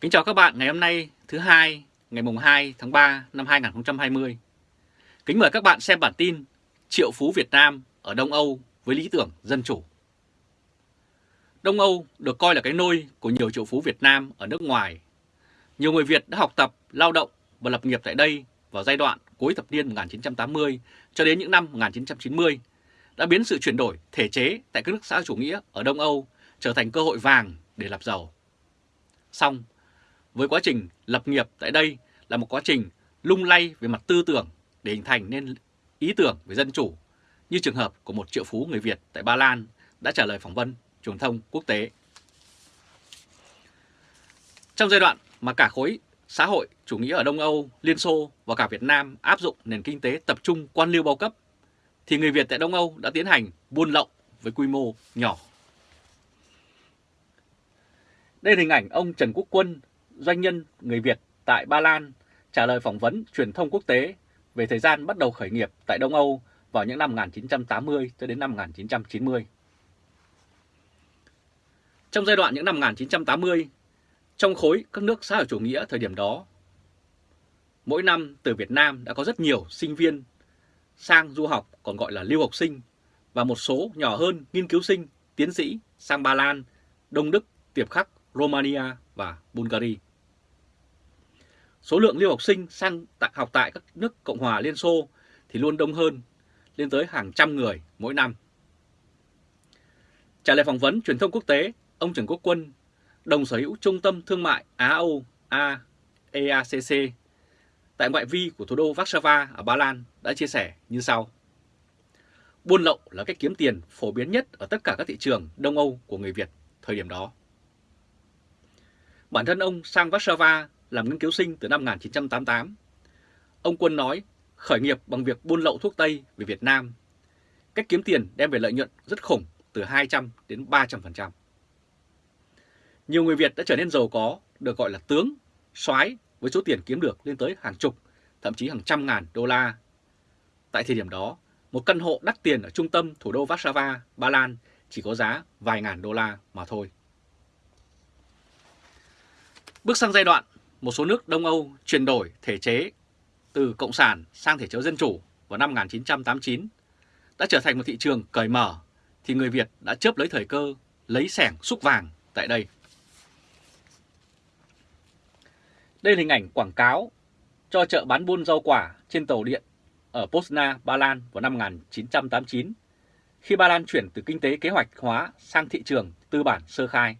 Kính chào các bạn ngày hôm nay thứ hai ngày mùng 2 tháng 3 năm 2020. Kính mời các bạn xem bản tin Triệu phú Việt Nam ở Đông Âu với lý tưởng dân chủ. Đông Âu được coi là cái nôi của nhiều triệu phú Việt Nam ở nước ngoài. Nhiều người Việt đã học tập, lao động và lập nghiệp tại đây vào giai đoạn cuối thập niên 1980 cho đến những năm 1990 đã biến sự chuyển đổi thể chế tại các nước xã chủ nghĩa ở Đông Âu trở thành cơ hội vàng để lập giàu. Xong, với quá trình lập nghiệp tại đây là một quá trình lung lay về mặt tư tưởng để hình thành nên ý tưởng về dân chủ, như trường hợp của một triệu phú người Việt tại Ba Lan đã trả lời phỏng vấn truyền thông quốc tế. Trong giai đoạn mà cả khối xã hội chủ nghĩa ở Đông Âu, Liên Xô và cả Việt Nam áp dụng nền kinh tế tập trung quan liêu bao cấp, thì người Việt tại Đông Âu đã tiến hành buôn lậu với quy mô nhỏ. Đây là hình ảnh ông Trần Quốc Quân, doanh nhân người Việt tại Ba Lan trả lời phỏng vấn truyền thông quốc tế về thời gian bắt đầu khởi nghiệp tại Đông Âu vào những năm 1980 cho đến năm 1990. Trong giai đoạn những năm 1980, trong khối các nước xã hội chủ nghĩa thời điểm đó, mỗi năm từ Việt Nam đã có rất nhiều sinh viên sang du học còn gọi là lưu học sinh và một số nhỏ hơn nghiên cứu sinh, tiến sĩ sang Ba Lan, Đông Đức, Tiệp Khắc, Romania và Bulgaria. Số lượng lưu học sinh sang tại, học tại các nước Cộng hòa Liên Xô thì luôn đông hơn, lên tới hàng trăm người mỗi năm. Trả lời phỏng vấn truyền thông quốc tế, ông Trần Quốc Quân, đồng sở hữu Trung tâm Thương mại Á-Âu A EACC tại ngoại vi của thủ đô Warsaw ở Ba Lan đã chia sẻ như sau. Buôn lậu là cách kiếm tiền phổ biến nhất ở tất cả các thị trường Đông Âu của người Việt thời điểm đó. Bản thân ông sang Warsaw làm nghiên cứu sinh từ năm 1988. Ông Quân nói khởi nghiệp bằng việc buôn lậu thuốc Tây về Việt Nam. Cách kiếm tiền đem về lợi nhuận rất khủng từ 200 đến 300%. Nhiều người Việt đã trở nên giàu có, được gọi là tướng, soái với số tiền kiếm được lên tới hàng chục, thậm chí hàng trăm ngàn đô la. Tại thời điểm đó, một căn hộ đắt tiền ở trung tâm thủ đô Warsaw, Ba Lan chỉ có giá vài ngàn đô la mà thôi. Bước sang giai đoạn, một số nước Đông Âu chuyển đổi thể chế từ Cộng sản sang thể chế dân chủ vào năm 1989 đã trở thành một thị trường cởi mở thì người Việt đã chớp lấy thời cơ lấy sẻng xúc vàng tại đây. Đây là hình ảnh quảng cáo cho chợ bán buôn rau quả trên tàu điện ở Pozna, Ba Lan vào năm 1989 khi Ba Lan chuyển từ kinh tế kế hoạch hóa sang thị trường tư bản sơ khai.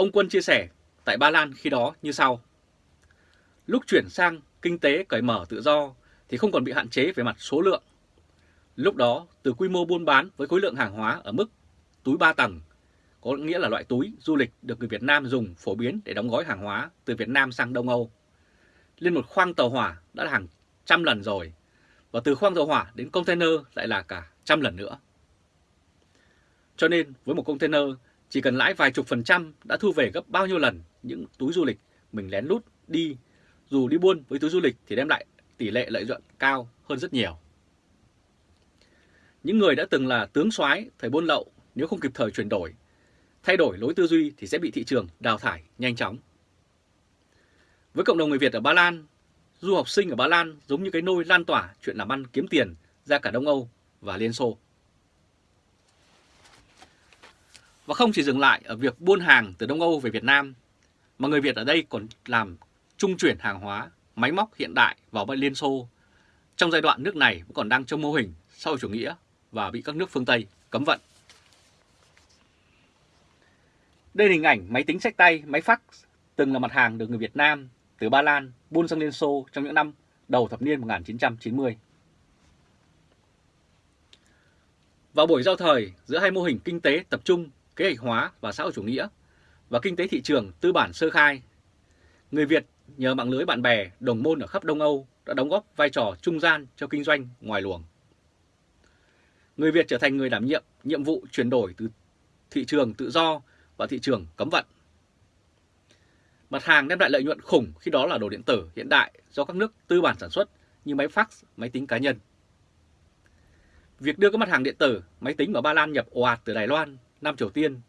Ông Quân chia sẻ tại Ba Lan khi đó như sau. Lúc chuyển sang kinh tế cởi mở tự do thì không còn bị hạn chế về mặt số lượng. Lúc đó, từ quy mô buôn bán với khối lượng hàng hóa ở mức túi 3 tầng, có nghĩa là loại túi du lịch được người Việt Nam dùng phổ biến để đóng gói hàng hóa từ Việt Nam sang Đông Âu. Lên một khoang tàu hỏa đã là hàng trăm lần rồi, và từ khoang tàu hỏa đến container lại là cả trăm lần nữa. Cho nên với một container chỉ cần lãi vài chục phần trăm đã thu về gấp bao nhiêu lần những túi du lịch mình lén lút đi, dù đi buôn với túi du lịch thì đem lại tỷ lệ lợi nhuận cao hơn rất nhiều. Những người đã từng là tướng soái thời buôn lậu nếu không kịp thời chuyển đổi, thay đổi lối tư duy thì sẽ bị thị trường đào thải nhanh chóng. Với cộng đồng người Việt ở Ba Lan, du học sinh ở Ba Lan giống như cái nôi lan tỏa chuyện làm ăn kiếm tiền ra cả Đông Âu và Liên Xô. Và không chỉ dừng lại ở việc buôn hàng từ Đông Âu về Việt Nam, mà người Việt ở đây còn làm trung chuyển hàng hóa, máy móc hiện đại vào bên Liên Xô. Trong giai đoạn nước này vẫn còn đang trong mô hình sau chủ nghĩa và bị các nước phương Tây cấm vận. Đây là hình ảnh máy tính sách tay, máy fax từng là mặt hàng được người Việt Nam từ Ba Lan buôn sang Liên Xô trong những năm đầu thập niên 1990. Vào buổi giao thời giữa hai mô hình kinh tế tập trung kế hoạch hóa và xã hội chủ nghĩa và kinh tế thị trường tư bản sơ khai. Người Việt nhờ mạng lưới bạn bè, đồng môn ở khắp Đông Âu đã đóng góp vai trò trung gian cho kinh doanh ngoài luồng. Người Việt trở thành người đảm nhiệm nhiệm vụ chuyển đổi từ thị trường tự do và thị trường cấm vận. Mặt hàng đem lại lợi nhuận khủng khi đó là đồ điện tử hiện đại do các nước tư bản sản xuất như máy fax, máy tính cá nhân. Việc đưa các mặt hàng điện tử, máy tính vào Ba Lan nhập ồ ạt từ Đài Loan, Nam Triều Tiên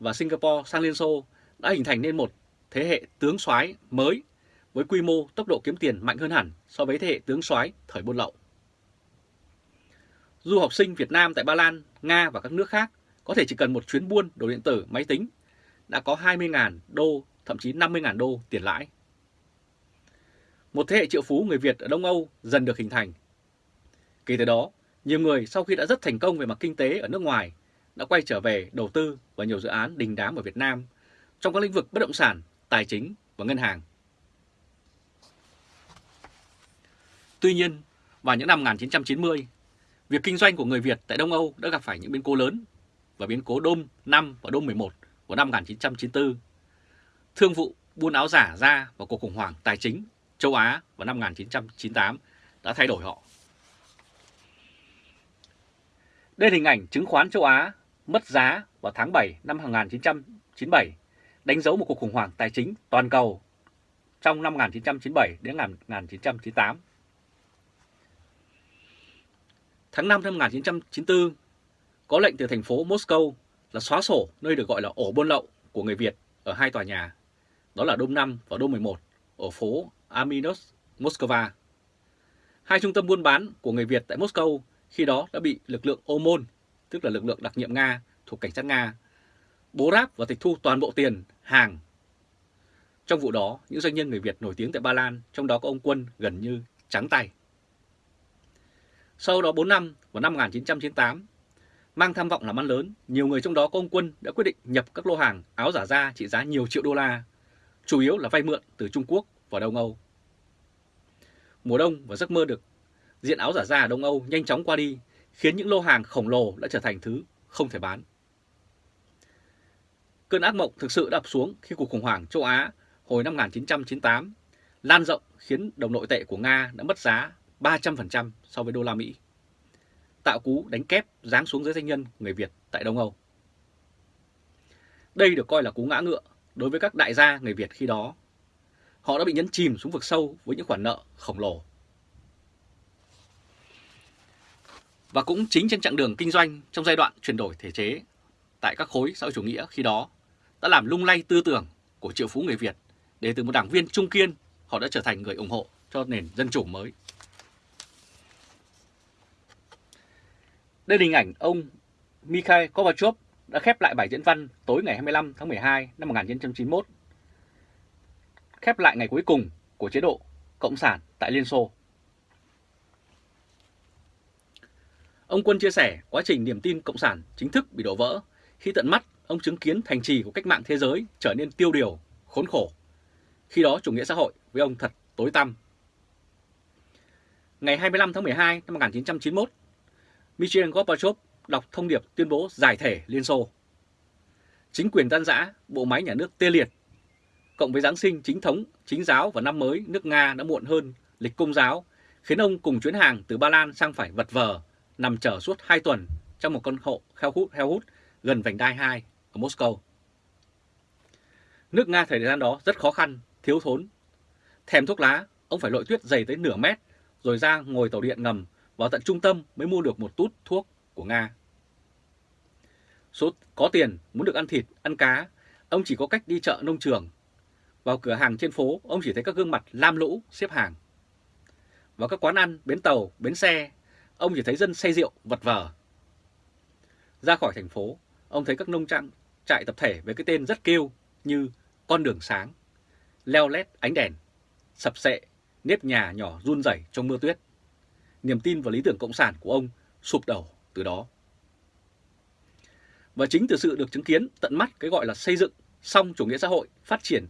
và Singapore sang Liên Xô đã hình thành nên một thế hệ tướng soái mới với quy mô tốc độ kiếm tiền mạnh hơn hẳn so với thế hệ tướng soái thời buôn lậu. Du học sinh Việt Nam tại Ba Lan, Nga và các nước khác có thể chỉ cần một chuyến buôn đồ điện tử, máy tính đã có 20.000 đô, thậm chí 50.000 đô tiền lãi. Một thế hệ triệu phú người Việt ở Đông Âu dần được hình thành. Kể từ đó, nhiều người sau khi đã rất thành công về mặt kinh tế ở nước ngoài đã quay trở về đầu tư vào nhiều dự án đình đám ở Việt Nam trong các lĩnh vực bất động sản, tài chính và ngân hàng. Tuy nhiên, vào những năm 1990, việc kinh doanh của người Việt tại Đông Âu đã gặp phải những biến cố lớn và biến cố Đôm 5 và Đôm 11 của năm 1994. Thương vụ buôn áo giả ra và cuộc khủng hoảng tài chính châu Á vào năm 1998 đã thay đổi họ. Đây là hình ảnh chứng khoán châu Á mất giá vào tháng 7 năm 1997, đánh dấu một cuộc khủng hoảng tài chính toàn cầu trong năm 1997 đến 1998. Tháng 5 năm 1994, có lệnh từ thành phố Moscow là xóa sổ nơi được gọi là ổ buôn lậu của người Việt ở hai tòa nhà, đó là Đông 5 và Đông 11 ở phố Aminos, Moscow. Hai trung tâm buôn bán của người Việt tại Moscow khi đó đã bị lực lượng OMON, tức là lực lượng đặc nhiệm Nga thuộc cảnh sát Nga, bố ráp và tịch thu toàn bộ tiền, hàng. Trong vụ đó, những doanh nhân người Việt nổi tiếng tại Ba Lan, trong đó có ông Quân gần như trắng tay. Sau đó 4 năm, vào năm 1998, mang tham vọng làm ăn lớn, nhiều người trong đó có ông Quân đã quyết định nhập các lô hàng áo giả da trị giá nhiều triệu đô la, chủ yếu là vay mượn từ Trung Quốc và Đông Âu. Mùa đông và giấc mơ được diện áo giả da ở Đông Âu nhanh chóng qua đi, khiến những lô hàng khổng lồ đã trở thành thứ không thể bán. Cơn ác mộng thực sự đập xuống khi cuộc khủng hoảng châu Á hồi năm 1998 lan rộng khiến đồng nội tệ của Nga đã mất giá 300% so với đô la Mỹ. Tạo cú đánh kép giáng xuống giới doanh nhân người Việt tại Đông Âu. Đây được coi là cú ngã ngựa đối với các đại gia người Việt khi đó. Họ đã bị nhấn chìm xuống vực sâu với những khoản nợ khổng lồ. Và cũng chính trên chặng đường kinh doanh trong giai đoạn chuyển đổi thể chế tại các khối xã hội chủ nghĩa khi đó đã làm lung lay tư tưởng của triệu phú người Việt để từ một đảng viên trung kiên họ đã trở thành người ủng hộ cho nền dân chủ mới. Đây là hình ảnh ông Mikhail Gorbachev đã khép lại bài diễn văn tối ngày 25 tháng 12 năm 1991, khép lại ngày cuối cùng của chế độ Cộng sản tại Liên Xô. Ông Quân chia sẻ quá trình niềm tin Cộng sản chính thức bị đổ vỡ khi tận mắt ông chứng kiến thành trì của cách mạng thế giới trở nên tiêu điều, khốn khổ. Khi đó chủ nghĩa xã hội với ông thật tối tăm. Ngày 25 tháng 12 năm 1991, Mikhail Gorbachev đọc thông điệp tuyên bố giải thể Liên Xô. Chính quyền tan rã, bộ máy nhà nước tê liệt, cộng với Giáng sinh chính thống, chính giáo và năm mới nước Nga đã muộn hơn lịch công giáo, khiến ông cùng chuyến hàng từ Ba Lan sang phải vật vờ, nằm chờ suốt 2 tuần trong một con hộ heo hút, heo hút gần vành đai 2 ở Moscow. Nước Nga thời gian đó rất khó khăn, thiếu thốn. Thèm thuốc lá, ông phải lội tuyết dày tới nửa mét, rồi ra ngồi tàu điện ngầm vào tận trung tâm mới mua được một tút thuốc của Nga. Số có tiền muốn được ăn thịt, ăn cá, ông chỉ có cách đi chợ nông trường. Vào cửa hàng trên phố, ông chỉ thấy các gương mặt lam lũ xếp hàng. Vào các quán ăn, bến tàu, bến xe, ông chỉ thấy dân say rượu vật vờ. Ra khỏi thành phố, ông thấy các nông trang trại tập thể với cái tên rất kêu như con đường sáng, leo lét ánh đèn, sập sệ, nếp nhà nhỏ run rẩy trong mưa tuyết niềm tin vào lý tưởng cộng sản của ông sụp đổ từ đó. Và chính từ sự được chứng kiến tận mắt cái gọi là xây dựng xong chủ nghĩa xã hội phát triển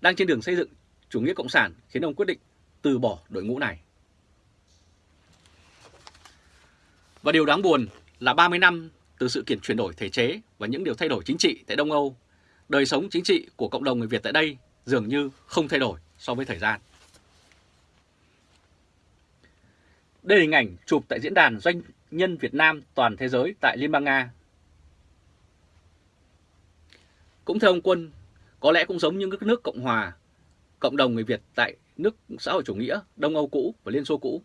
đang trên đường xây dựng chủ nghĩa cộng sản khiến ông quyết định từ bỏ đội ngũ này. Và điều đáng buồn là 30 năm từ sự kiện chuyển đổi thể chế và những điều thay đổi chính trị tại Đông Âu, đời sống chính trị của cộng đồng người Việt tại đây dường như không thay đổi so với thời gian. Đây là hình ảnh chụp tại diễn đàn doanh nhân Việt Nam toàn thế giới tại Liên bang Nga. Cũng theo ông Quân, có lẽ cũng giống như các nước Cộng Hòa, cộng đồng người Việt tại nước xã hội chủ nghĩa Đông Âu cũ và Liên Xô cũ.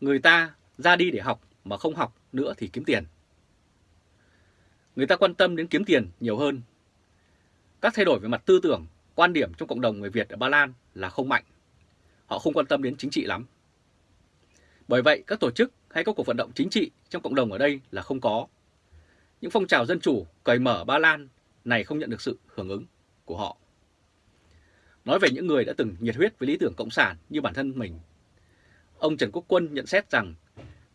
Người ta ra đi để học mà không học nữa thì kiếm tiền. người ta quan tâm đến kiếm tiền nhiều hơn. Các thay đổi về mặt tư tưởng, quan điểm trong cộng đồng người Việt ở Ba Lan là không mạnh. Họ không quan tâm đến chính trị lắm. Bởi vậy, các tổ chức hay các cuộc vận động chính trị trong cộng đồng ở đây là không có. Những phong trào dân chủ cởi mở Ba Lan này không nhận được sự hưởng ứng của họ. Nói về những người đã từng nhiệt huyết với lý tưởng cộng sản như bản thân mình, ông Trần Quốc Quân nhận xét rằng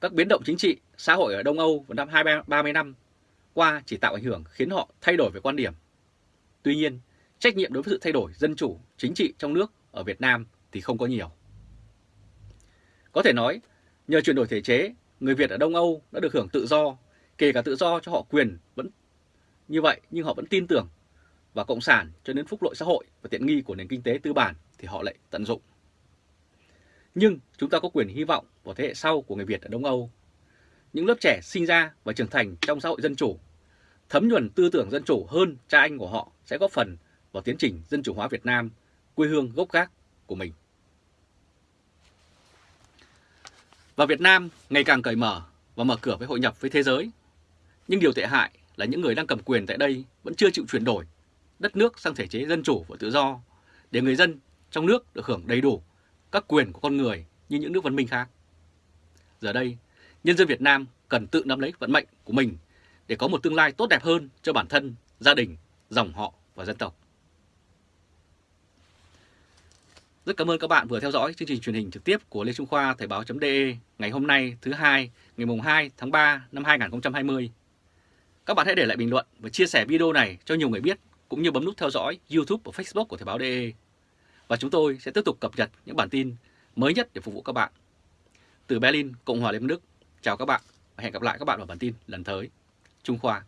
các biến động chính trị, xã hội ở Đông Âu vào năm 20-30 năm qua chỉ tạo ảnh hưởng khiến họ thay đổi về quan điểm. Tuy nhiên, trách nhiệm đối với sự thay đổi dân chủ, chính trị trong nước ở Việt Nam thì không có nhiều. Có thể nói, nhờ chuyển đổi thể chế, người Việt ở Đông Âu đã được hưởng tự do, kể cả tự do cho họ quyền vẫn như vậy nhưng họ vẫn tin tưởng và cộng sản cho đến phúc lợi xã hội và tiện nghi của nền kinh tế tư bản thì họ lại tận dụng. Nhưng chúng ta có quyền hy vọng vào thế hệ sau của người Việt ở Đông Âu. Những lớp trẻ sinh ra và trưởng thành trong xã hội dân chủ, thấm nhuần tư tưởng dân chủ hơn cha anh của họ sẽ góp phần vào tiến trình dân chủ hóa Việt Nam, quê hương gốc gác của mình. Và Việt Nam ngày càng cởi mở và mở cửa với hội nhập với thế giới. Nhưng điều tệ hại là những người đang cầm quyền tại đây vẫn chưa chịu chuyển đổi đất nước sang thể chế dân chủ và tự do để người dân trong nước được hưởng đầy đủ các quyền của con người như những nước văn minh khác. Giờ đây, nhân dân Việt Nam cần tự nắm lấy vận mệnh của mình để có một tương lai tốt đẹp hơn cho bản thân, gia đình, dòng họ và dân tộc. Rất cảm ơn các bạn vừa theo dõi chương trình truyền hình trực tiếp của Lê Trung Khoa Thời báo.de ngày hôm nay thứ hai ngày mùng 2 tháng 3 năm 2020. Các bạn hãy để lại bình luận và chia sẻ video này cho nhiều người biết cũng như bấm nút theo dõi YouTube và Facebook của Thời báo.de. Và chúng tôi sẽ tiếp tục cập nhật những bản tin mới nhất để phục vụ các bạn. Từ Berlin, Cộng hòa Liên bang Đức, chào các bạn và hẹn gặp lại các bạn vào bản tin lần tới. Trung Khoa